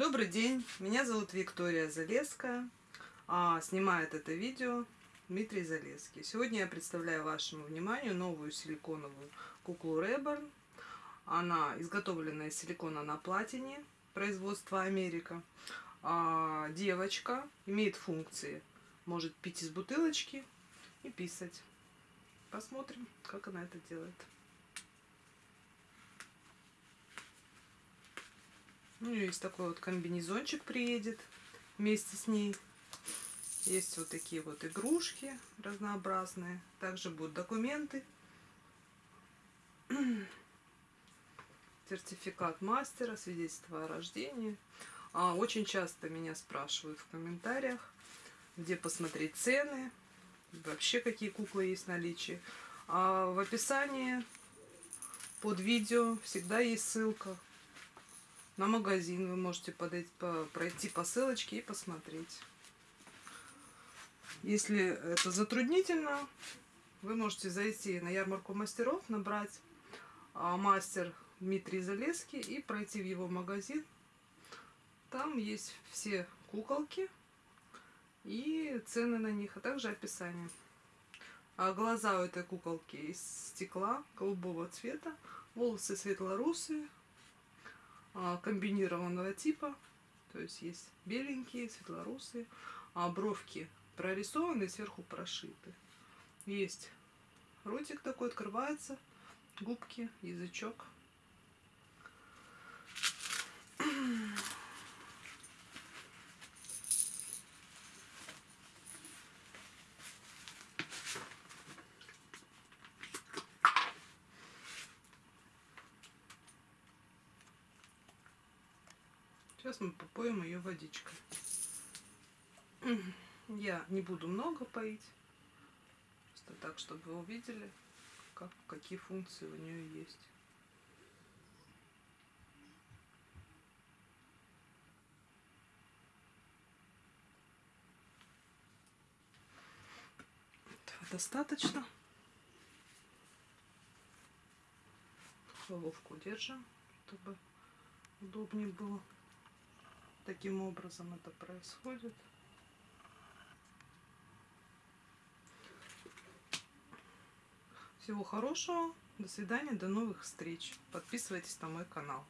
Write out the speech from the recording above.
Добрый день, меня зовут Виктория Залеская, а снимает это видео Дмитрий Залеский. Сегодня я представляю вашему вниманию новую силиконовую куклу Реборн. Она изготовлена из силикона на платине, производства Америка. А, девочка имеет функции, может пить из бутылочки и писать. Посмотрим, как она это делает. Нее есть такой вот комбинезончик приедет вместе с ней. Есть вот такие вот игрушки разнообразные. Также будут документы. Сертификат мастера, свидетельство о рождении. А, очень часто меня спрашивают в комментариях, где посмотреть цены, вообще какие куклы есть в наличии. А в описании под видео всегда есть ссылка на магазин. Вы можете подойти, по, пройти по ссылочке и посмотреть. Если это затруднительно, вы можете зайти на ярмарку мастеров, набрать а, мастер Дмитрий Залеский и пройти в его магазин. Там есть все куколки и цены на них, а также описание. А глаза у этой куколки из стекла голубого цвета, волосы светлорусые, комбинированного типа. То есть есть беленькие, светлорусые, а бровки прорисованы, сверху прошиты. Есть ротик такой, открывается, губки, язычок. Сейчас мы попоем ее водичкой. Я не буду много поить. Просто так, чтобы вы увидели, как, какие функции у нее есть. Достаточно. Головку держим, чтобы удобнее было таким образом это происходит. Всего хорошего, до свидания, до новых встреч. Подписывайтесь на мой канал.